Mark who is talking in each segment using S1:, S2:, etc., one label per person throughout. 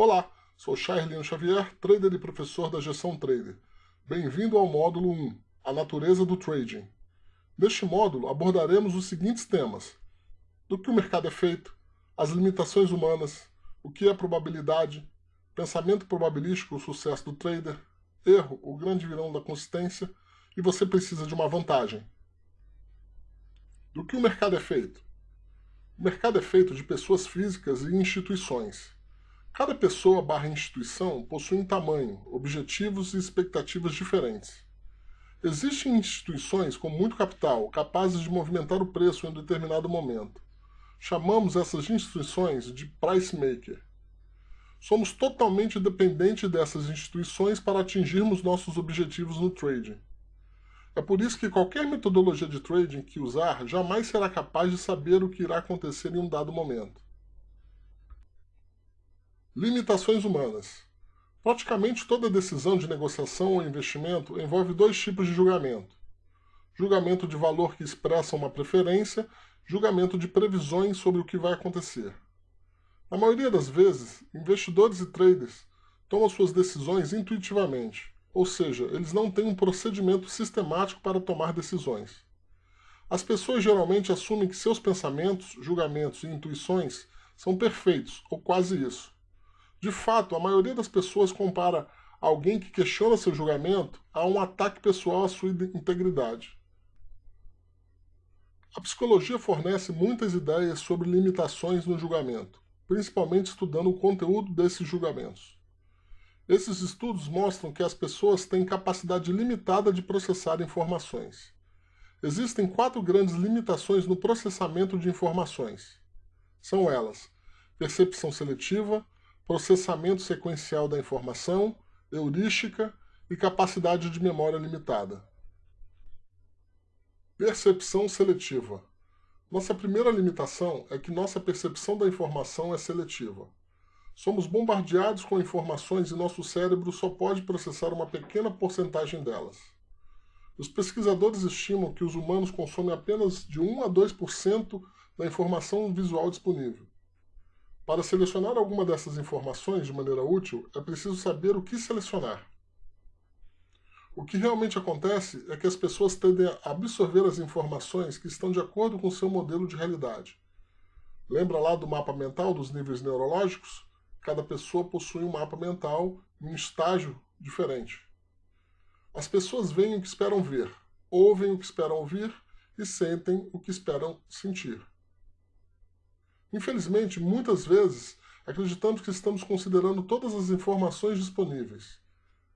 S1: Olá, sou Charlene Xavier, trader e professor da Gestão Trader. Bem-vindo ao módulo 1, a natureza do trading. Neste módulo abordaremos os seguintes temas. Do que o mercado é feito, as limitações humanas, o que é probabilidade, pensamento probabilístico, o sucesso do trader, erro, o grande vilão da consistência, e você precisa de uma vantagem. Do que o mercado é feito? O mercado é feito de pessoas físicas e instituições. Cada pessoa barra instituição possui um tamanho, objetivos e expectativas diferentes. Existem instituições com muito capital, capazes de movimentar o preço em um determinado momento. Chamamos essas instituições de price maker. Somos totalmente dependentes dessas instituições para atingirmos nossos objetivos no trading. É por isso que qualquer metodologia de trading que usar jamais será capaz de saber o que irá acontecer em um dado momento. Limitações humanas. Praticamente toda decisão de negociação ou investimento envolve dois tipos de julgamento. Julgamento de valor que expressa uma preferência, julgamento de previsões sobre o que vai acontecer. Na maioria das vezes, investidores e traders tomam suas decisões intuitivamente, ou seja, eles não têm um procedimento sistemático para tomar decisões. As pessoas geralmente assumem que seus pensamentos, julgamentos e intuições são perfeitos, ou quase isso. De fato, a maioria das pessoas compara alguém que questiona seu julgamento a um ataque pessoal à sua integridade. A psicologia fornece muitas ideias sobre limitações no julgamento, principalmente estudando o conteúdo desses julgamentos. Esses estudos mostram que as pessoas têm capacidade limitada de processar informações. Existem quatro grandes limitações no processamento de informações. São elas: percepção seletiva, processamento sequencial da informação, heurística e capacidade de memória limitada. Percepção seletiva. Nossa primeira limitação é que nossa percepção da informação é seletiva. Somos bombardeados com informações e nosso cérebro só pode processar uma pequena porcentagem delas. Os pesquisadores estimam que os humanos consomem apenas de 1 a 2% da informação visual disponível. Para selecionar alguma dessas informações de maneira útil, é preciso saber o que selecionar. O que realmente acontece é que as pessoas tendem a absorver as informações que estão de acordo com seu modelo de realidade. Lembra lá do mapa mental dos níveis neurológicos? Cada pessoa possui um mapa mental em um estágio diferente. As pessoas veem o que esperam ver, ouvem o que esperam ouvir e sentem o que esperam sentir. Infelizmente, muitas vezes, acreditamos que estamos considerando todas as informações disponíveis,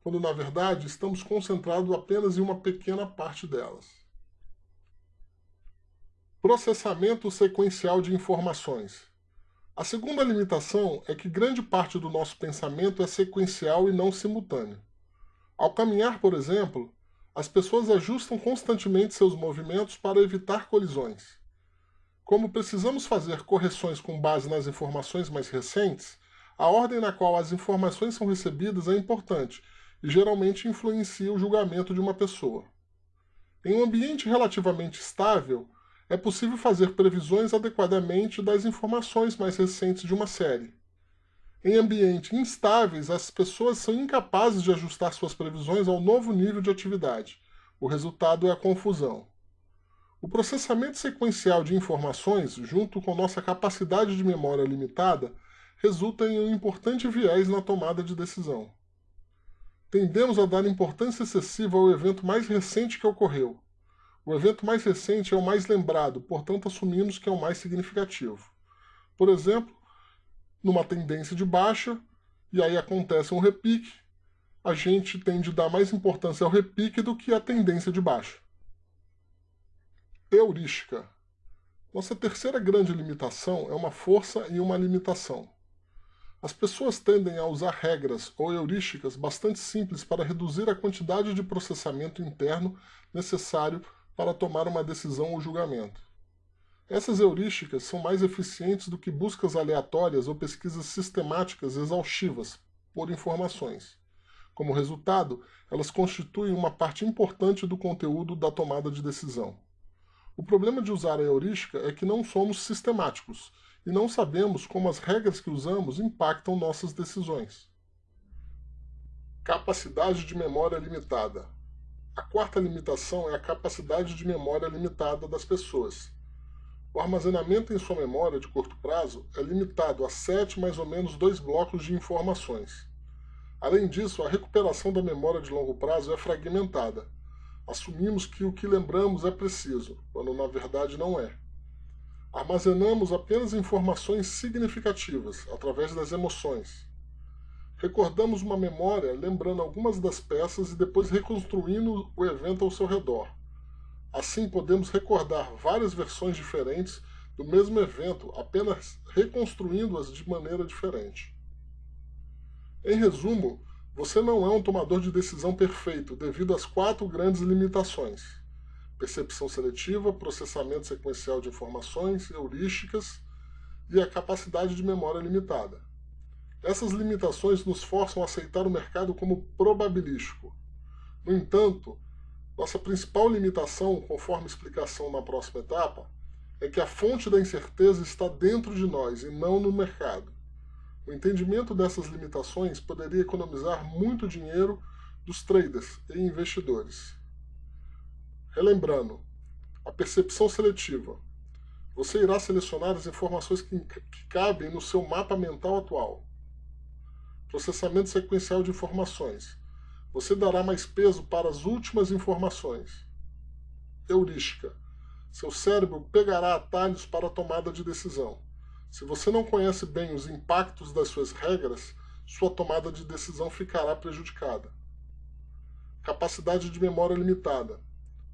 S1: quando na verdade estamos concentrados apenas em uma pequena parte delas. Processamento sequencial de informações. A segunda limitação é que grande parte do nosso pensamento é sequencial e não simultâneo. Ao caminhar, por exemplo, as pessoas ajustam constantemente seus movimentos para evitar colisões. Como precisamos fazer correções com base nas informações mais recentes, a ordem na qual as informações são recebidas é importante e geralmente influencia o julgamento de uma pessoa. Em um ambiente relativamente estável, é possível fazer previsões adequadamente das informações mais recentes de uma série. Em ambientes instáveis, as pessoas são incapazes de ajustar suas previsões ao novo nível de atividade. O resultado é a confusão. O processamento sequencial de informações, junto com nossa capacidade de memória limitada, resulta em um importante viés na tomada de decisão. Tendemos a dar importância excessiva ao evento mais recente que ocorreu. O evento mais recente é o mais lembrado, portanto assumimos que é o mais significativo. Por exemplo, numa tendência de baixa, e aí acontece um repique, a gente tende a dar mais importância ao repique do que à tendência de baixa. Heurística. Nossa terceira grande limitação é uma força e uma limitação. As pessoas tendem a usar regras ou heurísticas bastante simples para reduzir a quantidade de processamento interno necessário para tomar uma decisão ou julgamento. Essas heurísticas são mais eficientes do que buscas aleatórias ou pesquisas sistemáticas exaustivas por informações. Como resultado, elas constituem uma parte importante do conteúdo da tomada de decisão. O problema de usar a heurística é que não somos sistemáticos e não sabemos como as regras que usamos impactam nossas decisões. Capacidade de memória limitada. A quarta limitação é a capacidade de memória limitada das pessoas. O armazenamento em sua memória de curto prazo é limitado a sete mais ou menos dois blocos de informações. Além disso, a recuperação da memória de longo prazo é fragmentada. Assumimos que o que lembramos é preciso, quando na verdade não é. Armazenamos apenas informações significativas, através das emoções. Recordamos uma memória lembrando algumas das peças e depois reconstruindo o evento ao seu redor. Assim podemos recordar várias versões diferentes do mesmo evento, apenas reconstruindo-as de maneira diferente. Em resumo, você não é um tomador de decisão perfeito devido às quatro grandes limitações percepção seletiva, processamento sequencial de informações, heurísticas e a capacidade de memória limitada. Essas limitações nos forçam a aceitar o mercado como probabilístico. No entanto, nossa principal limitação, conforme explicação na próxima etapa, é que a fonte da incerteza está dentro de nós e não no mercado. O entendimento dessas limitações poderia economizar muito dinheiro dos traders e investidores. Relembrando, a percepção seletiva. Você irá selecionar as informações que, que cabem no seu mapa mental atual. Processamento sequencial de informações. Você dará mais peso para as últimas informações. Heurística. Seu cérebro pegará atalhos para a tomada de decisão. Se você não conhece bem os impactos das suas regras, sua tomada de decisão ficará prejudicada. Capacidade de memória limitada.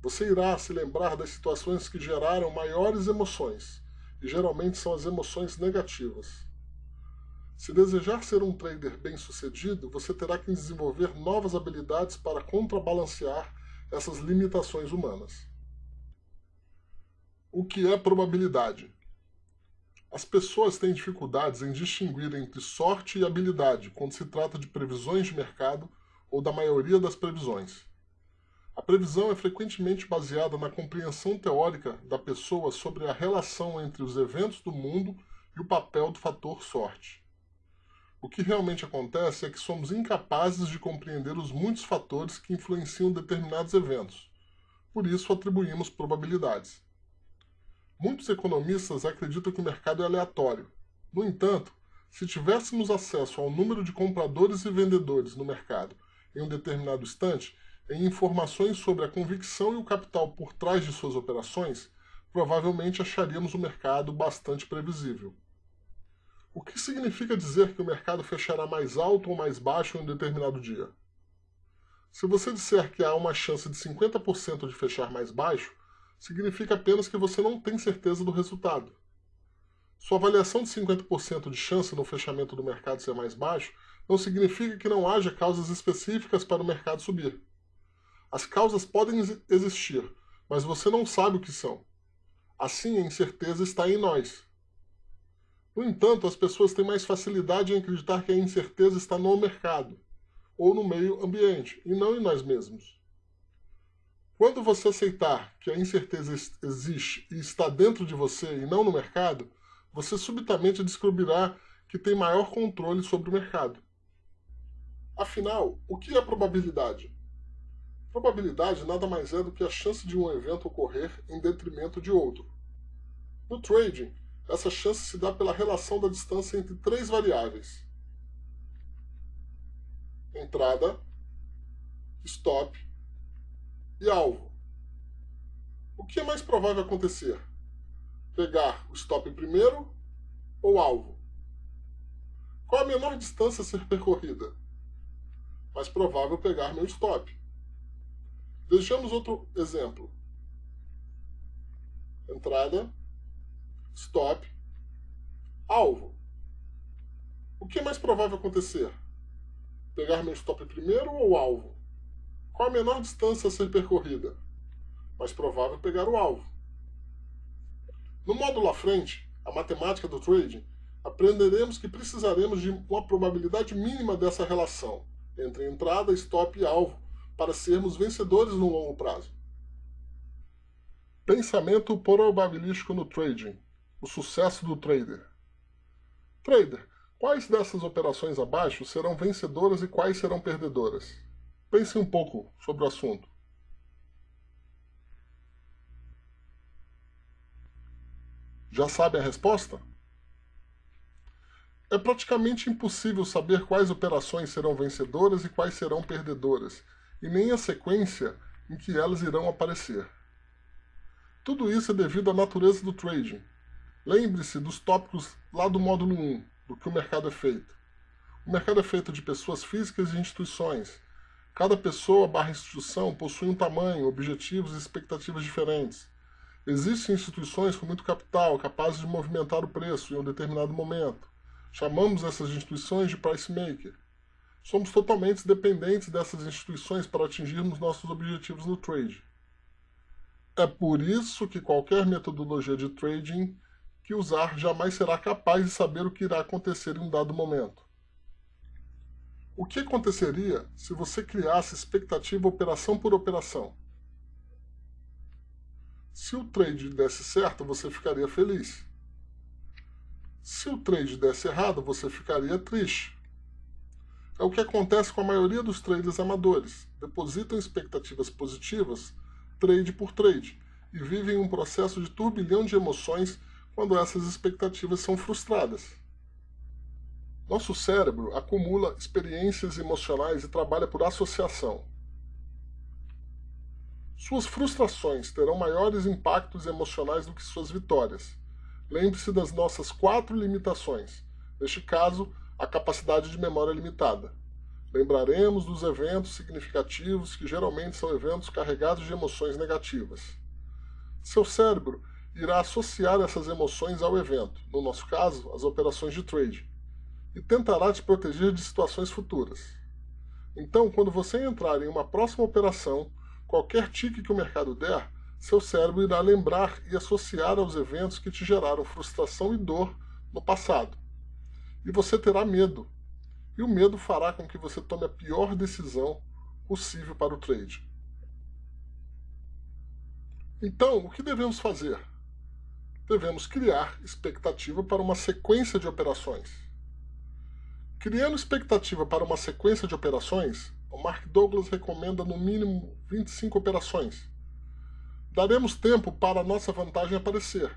S1: Você irá se lembrar das situações que geraram maiores emoções, e geralmente são as emoções negativas. Se desejar ser um trader bem-sucedido, você terá que desenvolver novas habilidades para contrabalancear essas limitações humanas. O que é probabilidade? As pessoas têm dificuldades em distinguir entre sorte e habilidade quando se trata de previsões de mercado ou da maioria das previsões. A previsão é frequentemente baseada na compreensão teórica da pessoa sobre a relação entre os eventos do mundo e o papel do fator sorte. O que realmente acontece é que somos incapazes de compreender os muitos fatores que influenciam determinados eventos. Por isso atribuímos probabilidades. Muitos economistas acreditam que o mercado é aleatório. No entanto, se tivéssemos acesso ao número de compradores e vendedores no mercado em um determinado instante, em informações sobre a convicção e o capital por trás de suas operações, provavelmente acharíamos o mercado bastante previsível. O que significa dizer que o mercado fechará mais alto ou mais baixo em um determinado dia? Se você disser que há uma chance de 50% de fechar mais baixo, significa apenas que você não tem certeza do resultado. Sua avaliação de 50% de chance no fechamento do mercado ser mais baixo não significa que não haja causas específicas para o mercado subir. As causas podem existir, mas você não sabe o que são. Assim, a incerteza está em nós. No entanto, as pessoas têm mais facilidade em acreditar que a incerteza está no mercado ou no meio ambiente, e não em nós mesmos. Quando você aceitar que a incerteza existe e está dentro de você e não no mercado, você subitamente descobrirá que tem maior controle sobre o mercado. Afinal, o que é probabilidade? Probabilidade nada mais é do que a chance de um evento ocorrer em detrimento de outro. No trading, essa chance se dá pela relação da distância entre três variáveis: entrada, stop e alvo. O que é mais provável acontecer? Pegar o stop primeiro ou alvo? Qual a menor distância a ser percorrida? Mais provável pegar meu stop. Vejamos outro exemplo. Entrada, stop, alvo. O que é mais provável acontecer? Pegar meu stop primeiro ou alvo? Qual a menor distância a ser percorrida? Mais provável pegar o alvo. No módulo à frente, a matemática do trading, aprenderemos que precisaremos de uma probabilidade mínima dessa relação entre entrada, stop e alvo para sermos vencedores no longo prazo. Pensamento probabilístico no trading o sucesso do trader. Trader, quais dessas operações abaixo serão vencedoras e quais serão perdedoras? Pense um pouco sobre o assunto. Já sabe a resposta? É praticamente impossível saber quais operações serão vencedoras e quais serão perdedoras, e nem a sequência em que elas irão aparecer. Tudo isso é devido à natureza do trading. Lembre-se dos tópicos lá do módulo 1, do que o mercado é feito. O mercado é feito de pessoas físicas e instituições. Cada pessoa barra instituição possui um tamanho, objetivos e expectativas diferentes. Existem instituições com muito capital capazes de movimentar o preço em um determinado momento. Chamamos essas instituições de price maker. Somos totalmente dependentes dessas instituições para atingirmos nossos objetivos no trade. É por isso que qualquer metodologia de trading que usar jamais será capaz de saber o que irá acontecer em um dado momento. O que aconteceria se você criasse expectativa operação por operação? Se o trade desse certo, você ficaria feliz. Se o trade desse errado, você ficaria triste. É o que acontece com a maioria dos traders amadores. Depositam expectativas positivas, trade por trade, e vivem um processo de turbilhão de emoções quando essas expectativas são frustradas. Nosso cérebro acumula experiências emocionais e trabalha por associação. Suas frustrações terão maiores impactos emocionais do que suas vitórias. Lembre-se das nossas quatro limitações. Neste caso, a capacidade de memória limitada. Lembraremos dos eventos significativos, que geralmente são eventos carregados de emoções negativas. Seu cérebro irá associar essas emoções ao evento, no nosso caso, as operações de trade, e tentará te proteger de situações futuras. Então, quando você entrar em uma próxima operação, Qualquer tique que o mercado der, seu cérebro irá lembrar e associar aos eventos que te geraram frustração e dor no passado. E você terá medo. E o medo fará com que você tome a pior decisão possível para o trade. Então, o que devemos fazer? Devemos criar expectativa para uma sequência de operações. Criando expectativa para uma sequência de operações, o Mark Douglas recomenda no mínimo 25 operações. Daremos tempo para a nossa vantagem aparecer,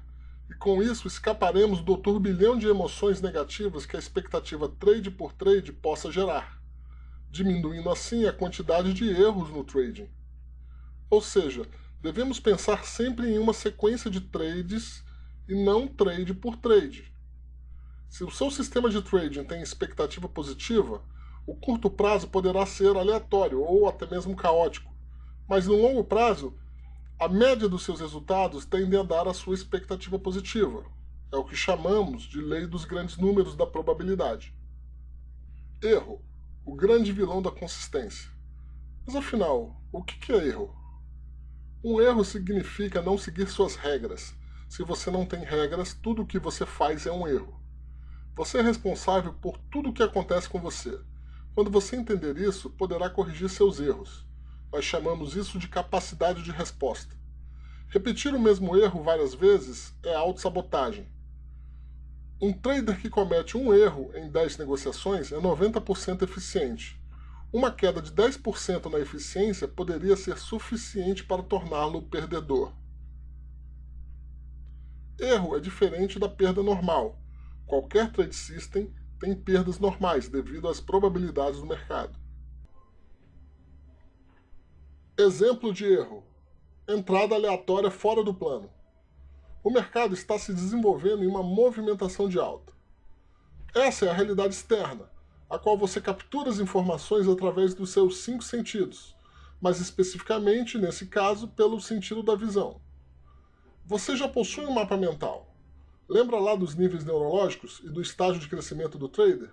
S1: e com isso escaparemos do turbilhão de emoções negativas que a expectativa trade por trade possa gerar, diminuindo assim a quantidade de erros no trading. Ou seja, devemos pensar sempre em uma sequência de trades e não trade por trade. Se o seu sistema de trading tem expectativa positiva, o curto prazo poderá ser aleatório ou até mesmo caótico, mas no longo prazo, a média dos seus resultados tende a dar a sua expectativa positiva. É o que chamamos de lei dos grandes números da probabilidade. Erro, o grande vilão da consistência. Mas afinal, o que é erro? Um erro significa não seguir suas regras. Se você não tem regras, tudo o que você faz é um erro. Você é responsável por tudo o que acontece com você. Quando você entender isso, poderá corrigir seus erros. Nós chamamos isso de capacidade de resposta. Repetir o mesmo erro várias vezes é autossabotagem. Um trader que comete um erro em 10 negociações é 90% eficiente. Uma queda de 10% na eficiência poderia ser suficiente para torná-lo perdedor. Erro é diferente da perda normal. Qualquer trade system tem perdas normais devido às probabilidades do mercado. Exemplo de erro. Entrada aleatória fora do plano. O mercado está se desenvolvendo em uma movimentação de alta. Essa é a realidade externa, a qual você captura as informações através dos seus cinco sentidos, mas especificamente, nesse caso, pelo sentido da visão. Você já possui um mapa mental, Lembra lá dos níveis neurológicos e do estágio de crescimento do trader?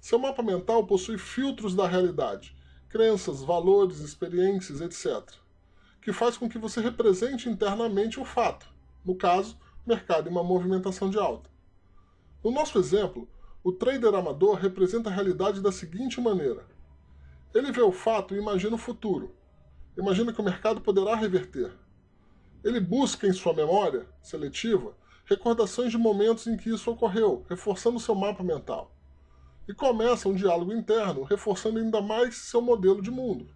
S1: Seu mapa mental possui filtros da realidade, crenças, valores, experiências, etc., que faz com que você represente internamente o fato, no caso, mercado em uma movimentação de alta. No nosso exemplo, o trader amador representa a realidade da seguinte maneira. Ele vê o fato e imagina o futuro. Imagina que o mercado poderá reverter. Ele busca em sua memória seletiva recordações de momentos em que isso ocorreu, reforçando seu mapa mental. E começa um diálogo interno, reforçando ainda mais seu modelo de mundo.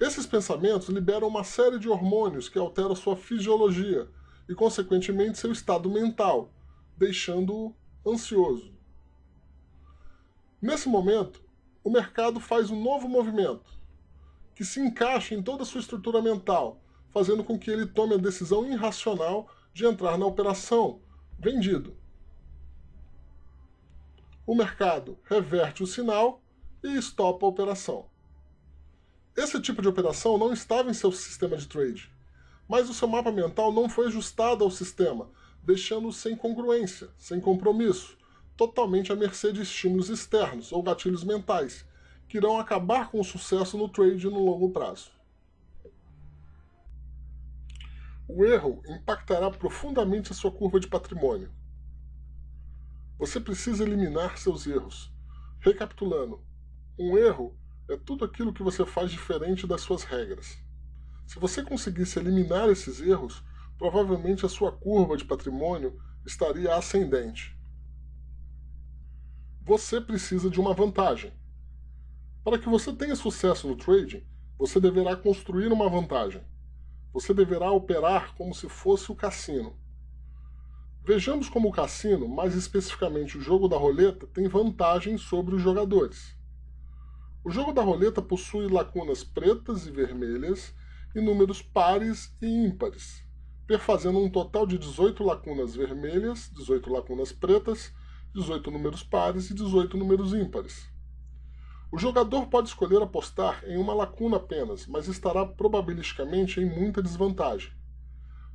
S1: Esses pensamentos liberam uma série de hormônios que alteram sua fisiologia e, consequentemente, seu estado mental, deixando-o ansioso. Nesse momento, o mercado faz um novo movimento, que se encaixa em toda a sua estrutura mental, fazendo com que ele tome a decisão irracional de entrar na operação vendido. O mercado reverte o sinal e estopa a operação. Esse tipo de operação não estava em seu sistema de trade, mas o seu mapa mental não foi ajustado ao sistema, deixando-o sem congruência, sem compromisso, totalmente à mercê de estímulos externos ou gatilhos mentais, que irão acabar com o sucesso no trade no longo prazo. O erro impactará profundamente a sua curva de patrimônio. Você precisa eliminar seus erros. Recapitulando, um erro é tudo aquilo que você faz diferente das suas regras. Se você conseguisse eliminar esses erros, provavelmente a sua curva de patrimônio estaria ascendente. Você precisa de uma vantagem. Para que você tenha sucesso no trading, você deverá construir uma vantagem. Você deverá operar como se fosse o cassino. Vejamos como o cassino, mais especificamente o jogo da roleta, tem vantagem sobre os jogadores. O jogo da roleta possui lacunas pretas e vermelhas e números pares e ímpares, perfazendo um total de 18 lacunas vermelhas, 18 lacunas pretas, 18 números pares e 18 números ímpares. O jogador pode escolher apostar em uma lacuna apenas, mas estará probabilisticamente em muita desvantagem.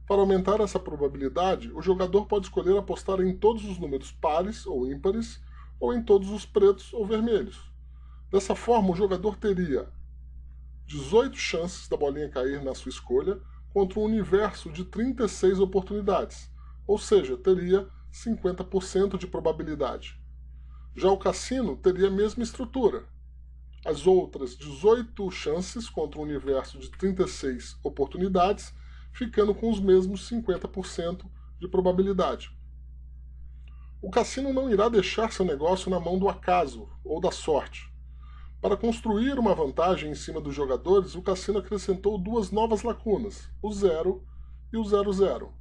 S1: Para aumentar essa probabilidade, o jogador pode escolher apostar em todos os números pares ou ímpares, ou em todos os pretos ou vermelhos. Dessa forma, o jogador teria 18 chances da bolinha cair na sua escolha contra um universo de 36 oportunidades, ou seja, teria 50% de probabilidade. Já o cassino teria a mesma estrutura, as outras 18 chances contra um universo de 36 oportunidades, ficando com os mesmos 50% de probabilidade. O cassino não irá deixar seu negócio na mão do acaso ou da sorte. Para construir uma vantagem em cima dos jogadores, o cassino acrescentou duas novas lacunas, o 0 e o 00.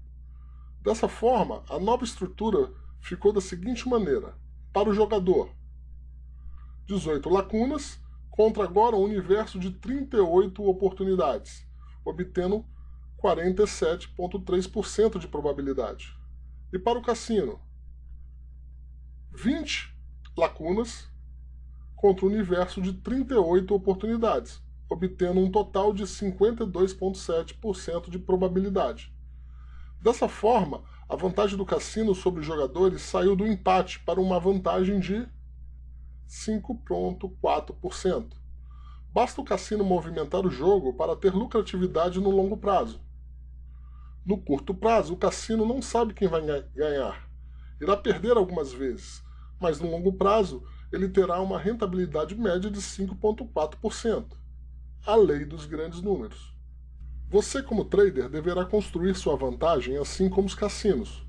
S1: Dessa forma, a nova estrutura ficou da seguinte maneira: para o jogador, 18 lacunas contra agora um universo de 38 oportunidades, obtendo 47,3% de probabilidade. E para o cassino, 20 lacunas contra um universo de 38 oportunidades, obtendo um total de 52,7% de probabilidade. Dessa forma, a vantagem do cassino sobre os jogadores saiu do empate para uma vantagem de 5,4%. Basta o cassino movimentar o jogo para ter lucratividade no longo prazo. No curto prazo, o cassino não sabe quem vai ganhar. Irá perder algumas vezes, mas no longo prazo ele terá uma rentabilidade média de 5,4%. A lei dos grandes números. Você, como trader, deverá construir sua vantagem assim como os cassinos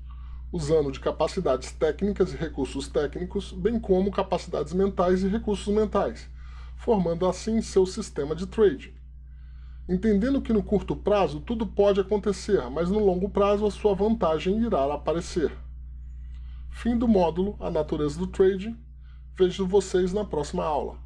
S1: usando de capacidades técnicas e recursos técnicos, bem como capacidades mentais e recursos mentais, formando assim seu sistema de trading. Entendendo que no curto prazo tudo pode acontecer, mas no longo prazo a sua vantagem irá aparecer. Fim do módulo A Natureza do Trading. Vejo vocês na próxima aula.